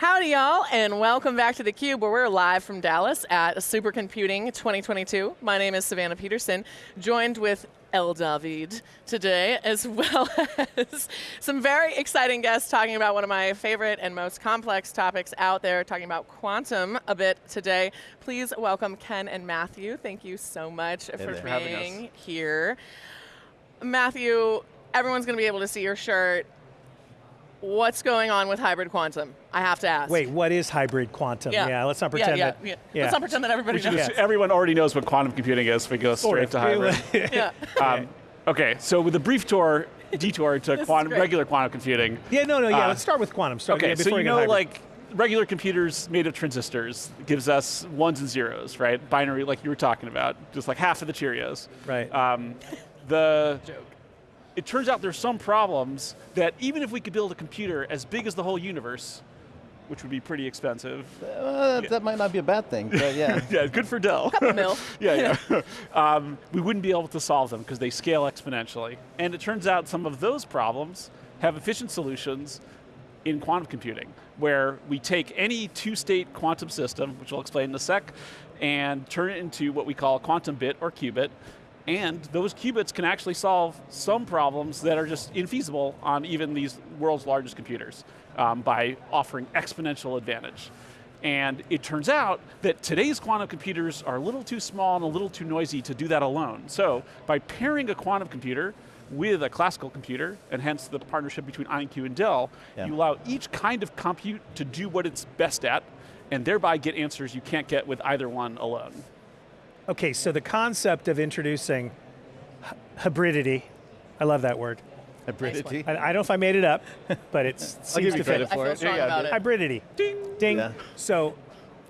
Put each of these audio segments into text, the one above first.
Howdy y'all, and welcome back to theCUBE where we're live from Dallas at Supercomputing 2022. My name is Savannah Peterson, joined with El David today, as well as some very exciting guests talking about one of my favorite and most complex topics out there, talking about quantum a bit today. Please welcome Ken and Matthew. Thank you so much hey for there. being here. Matthew, everyone's going to be able to see your shirt. What's going on with hybrid quantum? I have to ask. Wait, what is hybrid quantum? Yeah. Yeah, let's not pretend yeah, yeah, that. yeah. yeah. Let's not pretend that everybody We knows. assume everyone already knows what quantum computing is, if we go Sort straight of. to hybrid. yeah. um, okay, so with a brief tour, detour to quantum, regular quantum computing. Yeah, no, no, yeah, Uh, let's start with quantum. Start, Okay, yeah, so you know hybrid. like regular computers made of transistors gives us ones and zeros, right? Binary like you were talking about, just like half of the Cheerios. Right. Um, the, Joke. It turns out there's some problems that even if we could build a computer as big as the whole universe, which would be pretty expensive. Uh, that might not be a bad thing, but yeah. yeah, good for Dell. Mill. yeah, yeah. um, we wouldn't be able to solve them because they scale exponentially. And it turns out some of those problems have efficient solutions in quantum computing, where we take any two-state quantum system, which I'll explain in a sec, and turn it into what we call a quantum bit or qubit, and those qubits can actually solve some problems that are just infeasible on even these world's largest computers um, by offering exponential advantage. And it turns out that today's quantum computers are a little too small and a little too noisy to do that alone. So by pairing a quantum computer with a classical computer, and hence the partnership between IonQ and Dell, Yeah. you allow each kind of compute to do what it's best at, and thereby get answers you can't get with either one alone. Okay, so the concept of introducing hybridity, I love that word. Hybridity. I, I don't know if I made it up, but it seems give you to credit fit. I feel it. strong Yeah, about it. Hybridity. Ding. Ding. Yeah. So,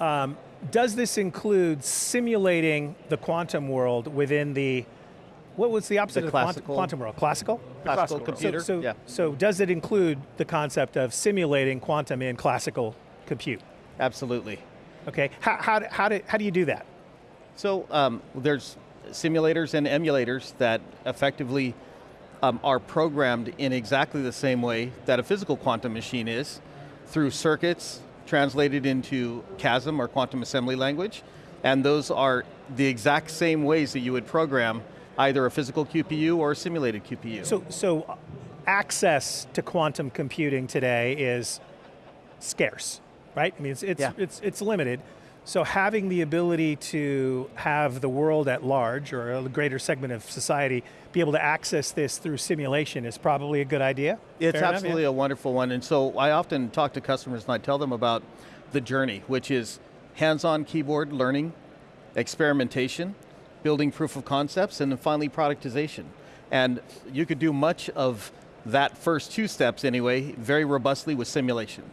um, does this include simulating the quantum world within the, what was the opposite The of quantum, classical- quantum world? Classical? Classical classical computer. So, so, yeah, so does it include the concept of simulating quantum in classical compute? absolutely. Okay, how, how, do- how, do, how do you do that? So um, there's simulators and emulators that effectively um, are programmed in exactly the same way that a physical quantum machine is, through circuits translated into QASM or quantum assembly language, and those are the exact same ways that you would program either a physical QPU or a simulated QPU. So, so uh, access to quantum computing today is scarce, right? I mean, it's, it's, Yeah. it's, it's limited. So having the ability to have the world at large, or a greater segment of society, be able to access this through simulation is probably a good idea? It's Fair enough, yeah? absolutely a wonderful one. And so I often talk to customers and I tell them about the journey, which is hands-on keyboard learning, experimentation, building proof of concepts, and then finally productization. And you could do much of that first two steps anyway, very robustly with simulation.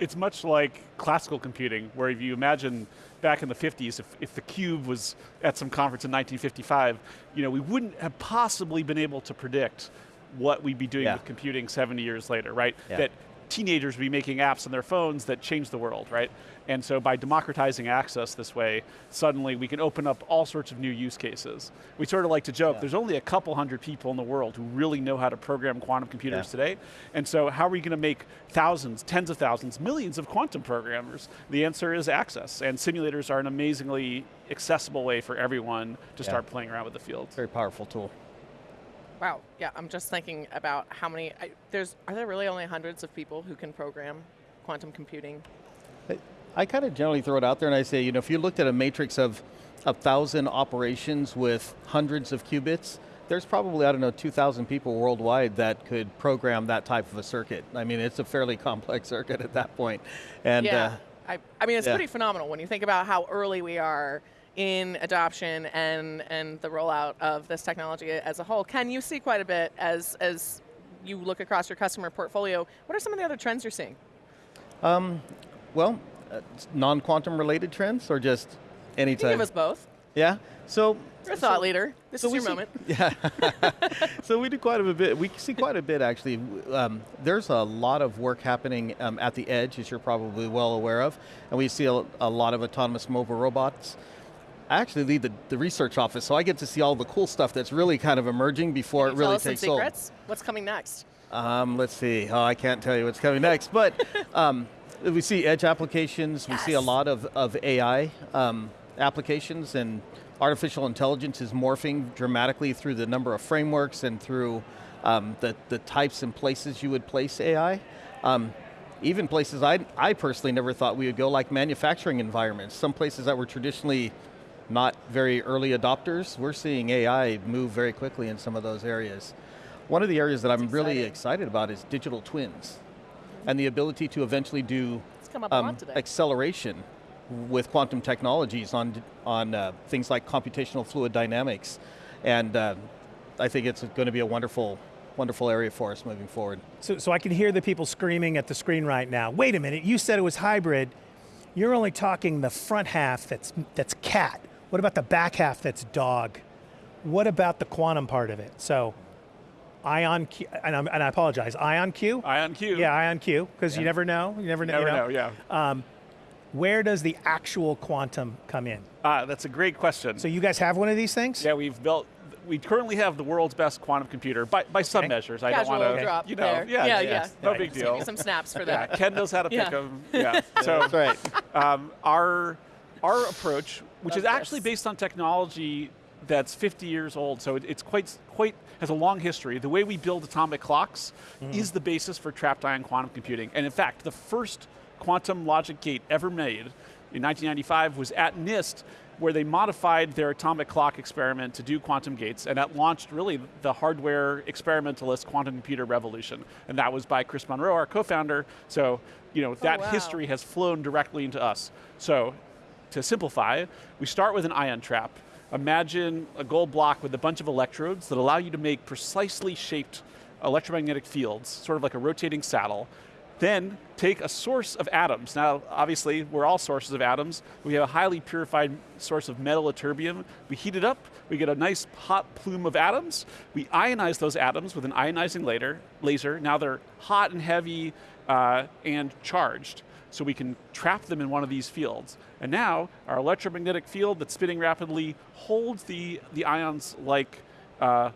It's much like classical computing, where if you imagine back in the 50s, if, if the cube was at some conference in 1955, you know, we wouldn't have possibly been able to predict what we'd be doing Yeah. with computing 70 years later, right? Yeah. That teenagers would be making apps on their phones that change the world, right? And so by democratizing access this way, suddenly we can open up all sorts of new use cases. We sort of like to joke, Yeah. there's only a couple hundred people in the world who really know how to program quantum computers Yeah. today. And so how are we going to make thousands, tens of thousands, millions of quantum programmers? The answer is access. And simulators are an amazingly accessible way for everyone to Yeah. start playing around with the field. Very powerful tool. Wow. Yeah, I'm just thinking about how many. I, there's are there really only hundreds of people who can program quantum computing? I kind of generally throw it out there and I say, you know, if you looked at a matrix of a thousand operations with hundreds of qubits, there's probably, I don't know, 2,000 people worldwide that could program that type of a circuit. I mean, it's a fairly complex circuit at that point. And yeah. uh, I, I mean, it's yeah. pretty phenomenal when you think about how early we are in adoption and and the rollout of this technology as a whole. Can you see quite a bit as as you look across your customer portfolio? What are some of the other trends you're seeing? Um, well, uh, non-quantum related trends or just any you type? give us both? yeah, so. You're a thought leader. This so is we your see- moment. Yeah. so we do quite a bit. We see quite a bit actually. Um, there's a lot of work happening um, at the edge, as you're probably well aware of, and we see a, a lot of autonomous mobile robots. I actually lead the, the research office, so I get to see all the cool stuff that's really kind of emerging before it really takes hold. secrets? What's coming next? Um, let's see. Oh, I can't tell you what's coming next, but um, We see edge applications, we see a lot of, of AI um, applications, and artificial intelligence is morphing dramatically through the number of frameworks and through um, the, the types and places you would place AI. Um, even places I, I personally never thought we would go, like manufacturing environments. Some places that were traditionally not very early adopters, we're seeing AI move very quickly in some of those areas. One of the areas that I'm really excited about is digital twins and the ability to eventually do come up um, acceleration with quantum technologies on, on uh, things like computational fluid dynamics. And uh, I think it's going to be a wonderful, wonderful area for us moving forward. So, so I can hear the people screaming at the screen right now. Wait a minute, you said it was hybrid. You're only talking the front half that's, that's cat. What about the back half that's dog? What about the quantum part of it? So, ion Q, and, I'm, and I apologize, ion Q? Ion Q. Yeah, ion Q, because you never know. You never know. Never you know, yeah. Where does the actual quantum come in? Uh, that's a great question. So you guys have one of these things? yeah, we've built, we currently have the world's best quantum computer by, by some Okay. measures. I Casual don't want to, drop you know, there. yeah, yeah, yeah, yeah. no Right. big give me deal. some snaps for that. Yeah, that. Ken knows how to pick them. Yeah. So That's right. um, our our approach, which is Love actually this. based on technology that's 50 years old, so it, it's quite quite has a long history. The way we build atomic clocks mm-hmm. is the basis for trapped ion quantum computing, and in fact, the first quantum logic gate ever made in 1995 was at NIST. Where they modified their atomic clock experiment to do quantum gates, and that launched really the hardware experimentalist quantum computer revolution. And that was by Chris Monroe, our co-founder. So, you know, oh, that wow. history has flown directly into us. So, to simplify, we start with an ion trap. Imagine a gold block with a bunch of electrodes that allow you to make precisely shaped electromagnetic fields, sort of like a rotating saddle. Then take a source of atoms. Now, obviously, we're all sources of atoms. We have a highly purified source of metal ytterbium. We heat it up, we get a nice hot plume of atoms. We ionize those atoms with an ionizing laser. laser. Now they're hot and heavy uh, and charged so we can trap them in one of these fields. And now our electromagnetic field that's spinning rapidly holds the, the ions like uh,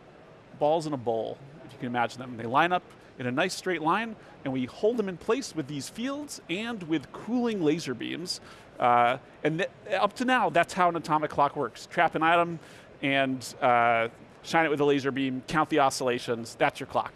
balls in a bowl, if you can imagine them. They line up in a nice straight line, and we hold them in place with these fields and with cooling laser beams. Uh, and up to now, that's how an atomic clock works. Trap an atom and uh, shine it with a laser beam, count the oscillations, that's your clock.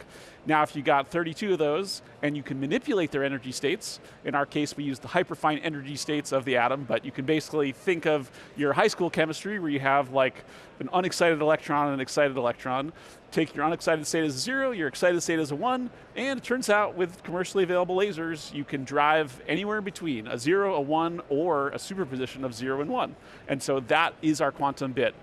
Now, if you got 32 of those and you can manipulate their energy states, in our case, we use the hyperfine energy states of the atom, but you can basically think of your high school chemistry where you have like an unexcited electron and an excited electron. Take your unexcited state as a zero, your excited state as a one, and it turns out with commercially available lasers, you can drive anywhere in between a zero, a one, or a superposition of zero and one. And so that is our quantum bit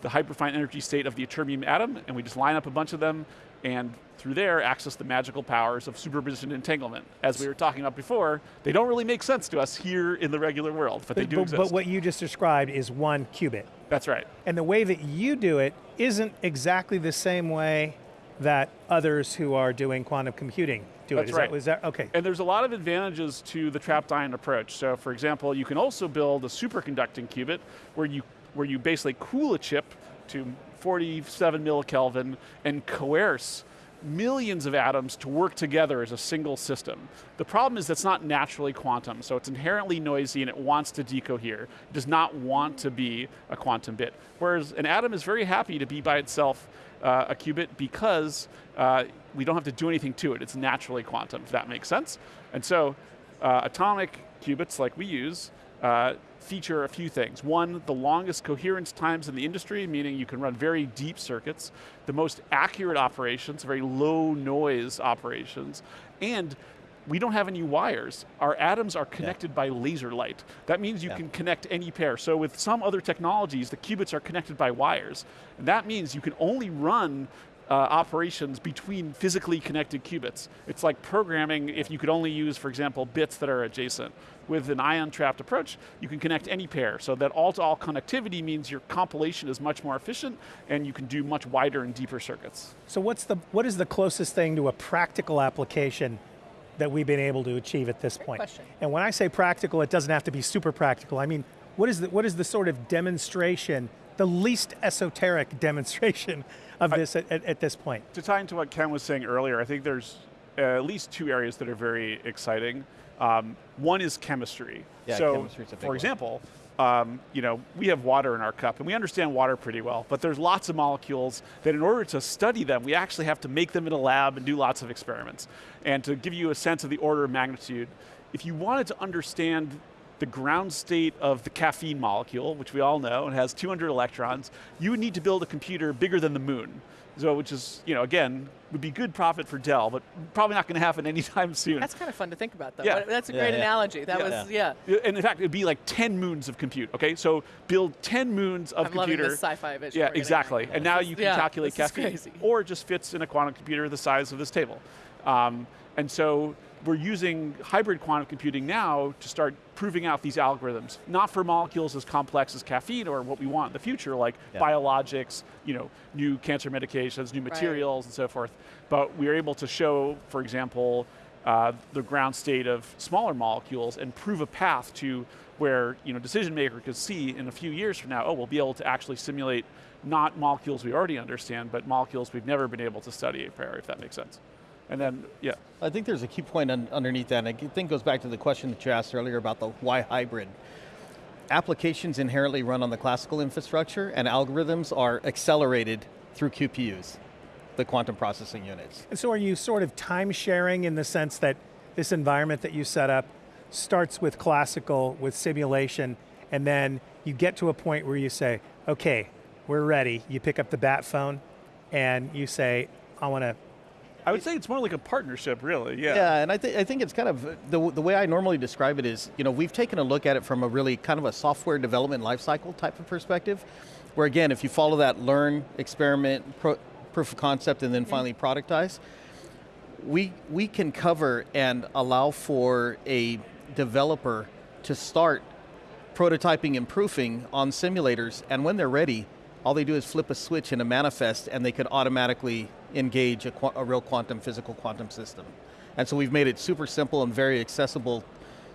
the hyperfine energy state of the ytterbium atom, and we just line up a bunch of them, and through there access the magical powers of superposition entanglement. As we were talking about before, they don't really make sense to us here in the regular world, but they do but, exist. but what you just described is one qubit. That's right. And the way that you do it isn't exactly the same way that others who are doing quantum computing do That's it. Is right. That, is that okay? And there's a lot of advantages to the trapped ion approach. So for example, you can also build a superconducting qubit where you, where you basically cool a chip to 47 millikelvin and coerce millions of atoms to work together as a single system. The problem is that's not naturally quantum, so it's inherently noisy and it wants to decohere. It does not want to be a quantum bit. Whereas an atom is very happy to be by itself uh, a qubit because uh, we don't have to do anything to it. It's naturally quantum, if that makes sense. And so uh, atomic qubits like we use uh, feature a few things. One, the longest coherence times in the industry, meaning you can run very deep circuits, the most accurate operations, very low noise operations, and we don't have any wires. Our atoms are connected by laser light. That means you Yeah. can connect any pair. So with some other technologies, the qubits are connected by wires. And that means you can only run uh, operations between physically connected qubits. It's like programming if you could only use, for example, bits that are adjacent. With an ion-trapped approach, you can connect any pair. So that all-to-all connectivity means your compilation is much more efficient and you can do much wider and deeper circuits. So what's the what is the closest thing to a practical application that we've been able to achieve at this point? question. And when I say practical, it doesn't have to be super practical. I mean, what is the what is the sort of demonstration, the least esoteric demonstration of this at, at, at this point? To tie into what Ken was saying earlier, I think there's uh, at least two areas that are very exciting. Um, one is chemistry. Yeah, so, chemistry's a big for one. example, um, you know, we have water in our cup, and we understand water pretty well. But there's lots of molecules that, in order to study them, we actually have to make them in a lab and do lots of experiments. And to give you a sense of the order of magnitude, if you wanted to understand the ground state of the caffeine molecule, which we all know and has 200 electrons, you would need to build a computer bigger than the moon. So, which is, you know, again, would be good profit for Dell, but probably not going to happen anytime soon. That's kind of fun to think about, though. Yeah. That's a Yeah, great yeah. analogy. That Yeah. was, yeah. and in fact, it'd be like 10 moons of compute, okay? So build 10 moons of I'm loving computer. this sci-fi vision. Yeah, exactly. at. And now you can yeah, calculate caffeine. crazy. Or it just fits in a quantum computer the size of this table. Um, and so we're using hybrid quantum computing now to start proving out these algorithms, not for molecules as complex as caffeine or what we want in the future, like Yeah. biologics, you know, new cancer medications, new materials, and so forth. But we are able to show, for example, uh, the ground state of smaller molecules and prove a path to where you know decision maker could see in a few years from now, oh, we'll be able to actually simulate not molecules we already understand, but molecules we've never been able to study a priori, if that makes sense. And then, yeah, I think there's a key point un- underneath that, and I think it goes back to the question that you asked earlier about the why hybrid. Applications inherently run on the classical infrastructure, and algorithms are accelerated through QPUs, the quantum processing units. And so are you sort of time sharing in the sense that this environment that you set up starts with classical, with simulation, and then you get to a point where you say, okay, we're ready. You pick up the bat phone and you say, I want to, I would say it's more like a partnership, really. Yeah. Yeah, and I, th- I think it's kind of the, the way I normally describe it is, you know, we've taken a look at it from a really kind of a software development lifecycle type of perspective, where again, if you follow that learn, experiment, pro- proof of concept, and then mm-hmm. finally productize, we we can cover and allow for a developer to start prototyping and proofing on simulators, and when they're ready, all they do is flip a switch in a manifest, and they could automatically engage a, qua- a real quantum physical quantum system. And so we've made it super simple and very accessible,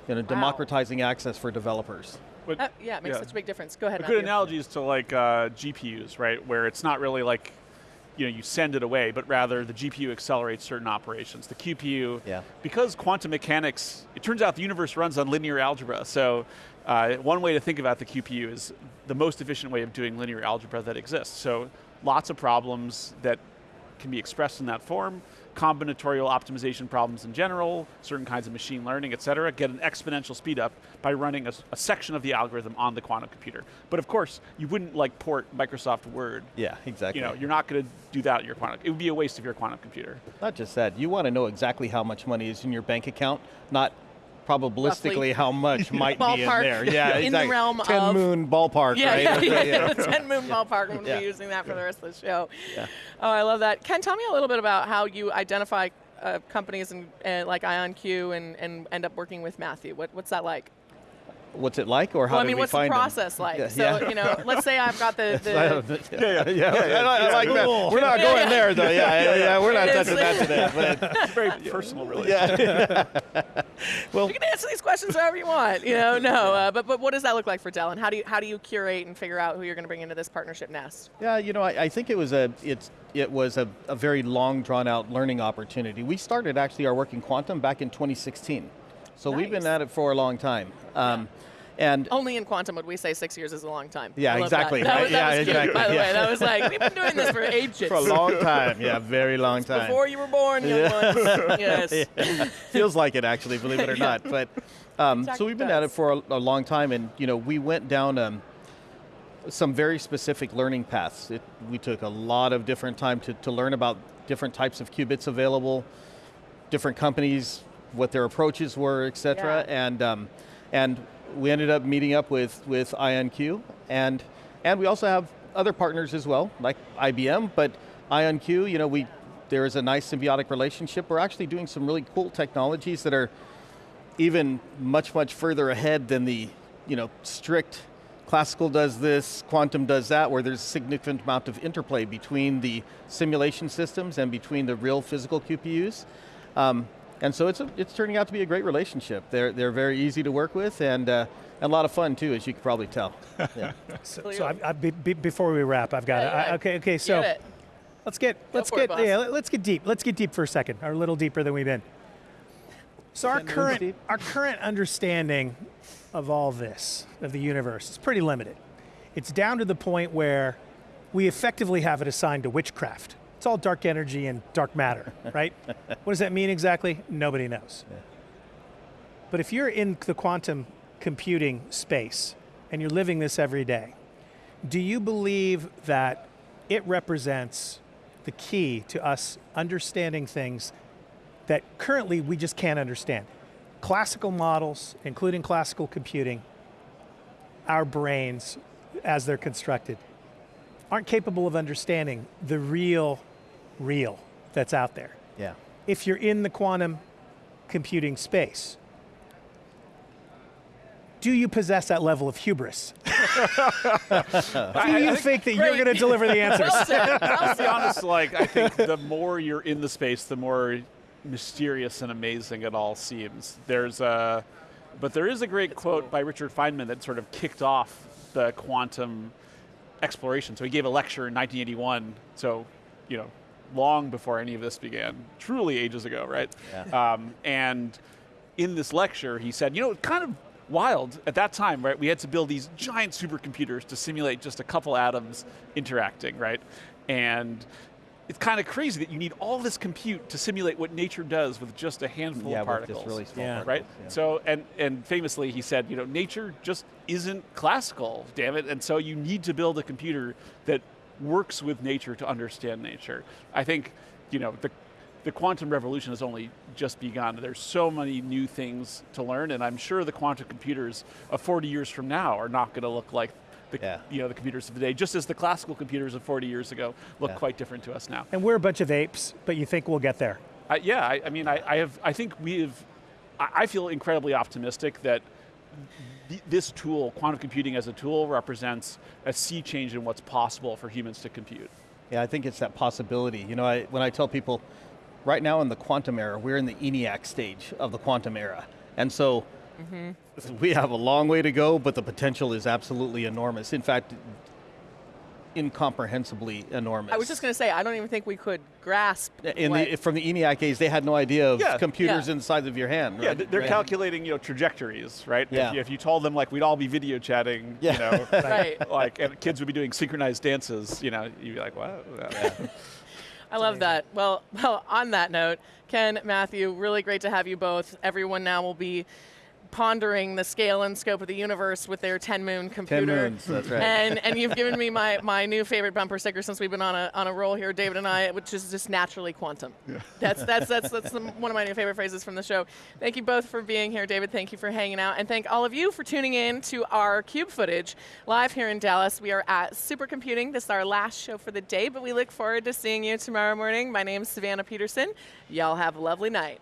you know, democratizing access for developers. But- Uh, yeah, it makes yeah. such a big difference. Go ahead. A good Matthew. analogy is to like uh, GPUs, right? Where it's not really like, you know, you send it away, but rather the GPU accelerates certain operations. The QPU, Yeah. because quantum mechanics, it turns out the universe runs on linear algebra. So uh, one way to think about the QPU is the most efficient way of doing linear algebra that exists. So lots of problems that can be expressed in that form, combinatorial optimization problems in general, certain kinds of machine learning, et cetera, get an exponential speed up by running a section of the algorithm on the quantum computer. But of course, you wouldn't like port Microsoft Word. Yeah, exactly. You know, you're not going to do that at your quantum. It would be a waste of your quantum computer. Not just that, you want to know exactly how much money is in your bank account, not probabilistically Roughly. how much might be in there. Yeah, In the exactly. realm Ten of- moon ballpark, Yeah, right? yeah, yeah. the 10 moon ballpark. I'm going to Yeah. be using that for the rest of the show. Yeah. Oh, I love that. Ken, tell me a little bit about how you identify uh, companies and uh, like IonQ and, and end up working with Matthew. What, what's that like? What's it like, or how well, I did mean, we what's the find them? process like? Yeah, so, yeah. you know, let's say I've got the, the yeah, yeah, yeah, I, I like that. We're not going yeah. there, though. Yeah, yeah, yeah. We're not It's- touching that today. But It's very personal, really. Well, you can answer these questions however you want. You know, no, uh, but but what does that look like for Dell, and how do you how do you curate and figure out who you're going to bring into this partnership nest? Yeah, you know, I, I think it was a it's it was a, a very long drawn out learning opportunity. We started actually our work in quantum back in 2016, so we've been at it for a long time. Um, and Only in quantum would we say six years is a long time. Yeah, exactly, That, that right? was, Yeah, was cute, exactly, by the yeah. way, that was like we've been doing this for ages. for a long time, yeah, very long time. Before you were born, young Yeah. ones. Yes. Feels like it actually, believe it or not. But um, so we've been at it for a, a long time, and you know, we went down um, some very specific learning paths. It, we took a lot of different time to, to learn about different types of qubits available, different companies, what their approaches were, et cetera, Yeah. and um, and we ended up meeting up with with IonQ, and and we also have other partners as well, like IBM, but IonQ, you know, we there is a nice symbiotic relationship. We're actually doing some really cool technologies that are even much much further ahead than the you know strict classical does this quantum does that where there's a significant amount of interplay between the simulation systems and between the real physical qpus um, and so it's, a, it's turning out to be a great relationship they're, they're very easy to work with and, uh, and a lot of fun too as you can probably tell yeah. so, so I, I, be, be, before we wrap, I've got Yeah, it. yeah. I- okay, okay, so Get it. let's get let's for it, get yeah, let's get deep. Let's get deep for a second, or a little deeper than we've been. So our current our current understanding of all this of the universe is pretty limited. It's down to the point where we effectively have it assigned to witchcraft. It's all dark energy and dark matter, right? what does that mean exactly? Nobody knows. But if you're in the quantum computing space and you're living this every day, do you believe that it represents the key to us understanding things that currently we just can't understand? Classical models, including classical computing, our brains as they're constructed, aren't capable of understanding the real, real that's out there. Yeah. If you're in the quantum computing space, do you possess that level of hubris? do you think that you're going to deliver the answers? Well said. Well to be said. honest, like I think the more you're in the space, the more mysterious and amazing it all seems. There's a, but there is a great quote by Richard Feynman that sort of kicked off the quantum exploration. So he gave a lecture in 1981. So, you know, long before any of this began, truly ages ago, right? Yeah. Um, and in this lecture, he said, you know, it's kind of wild at that time, right? We had to build these giant supercomputers to simulate just a couple atoms interacting, right? And it's kind of crazy that you need all this compute to simulate what nature does with just a handful yeah, of particles. just really small Yeah. particles. Right. yeah. So and and famously he said, you know, nature just isn't classical, damn it. And so you need to build a computer that works with nature to understand nature. I think, you know, the the quantum revolution has only just begun. There's so many new things to learn, and I'm sure the quantum computers of 40 years from now are not going to look like the Yeah. you know the computers of today. Just as the classical computers of 40 years ago look Yeah. quite different to us now. and we're a bunch of apes, but you think we'll get there? I, yeah, I, I mean, I, I have. I think we have. I, I feel incredibly optimistic that th- this tool, quantum computing as a tool, represents a sea change in what's possible for humans to compute. Yeah, I think it's that possibility. You know, I, when I tell people, right now in the quantum era, we're in the ENIAC stage of the quantum era. And so mm-hmm. we have a long way to go, but the potential is absolutely enormous. In fact, incomprehensibly enormous. I was just going to say, I don't even think we could grasp. in what- the, from the ENIAC days, they had no idea of Yeah. computers Yeah. inside of your hand. Yeah, right? they're Right. calculating, you know, trajectories, right? Yeah. If, you, if you told them like we'd all be video chatting, Yeah. you know, Right. like and kids would be doing synchronized dances, you know, you'd be like, what? I love that. Well, well, on that note, Ken, Matthew, really great to have you both. Everyone now will be pondering the scale and scope of the universe with their 10 moon computer. moons, that's right. And and you've given me my, my new favorite bumper sticker since we've been on a on a roll here, David and I, which is just naturally quantum. Yeah. That's that's that's that's the, one of my new favorite phrases from the show. Thank you both for being here, David. Thank you for hanging out, and thank all of you for tuning in to our Cube footage live here in Dallas. We are at Supercomputing. This is our last show for the day, but we look forward to seeing you tomorrow morning. My name is Savannah Peterson. Y'all have a lovely night.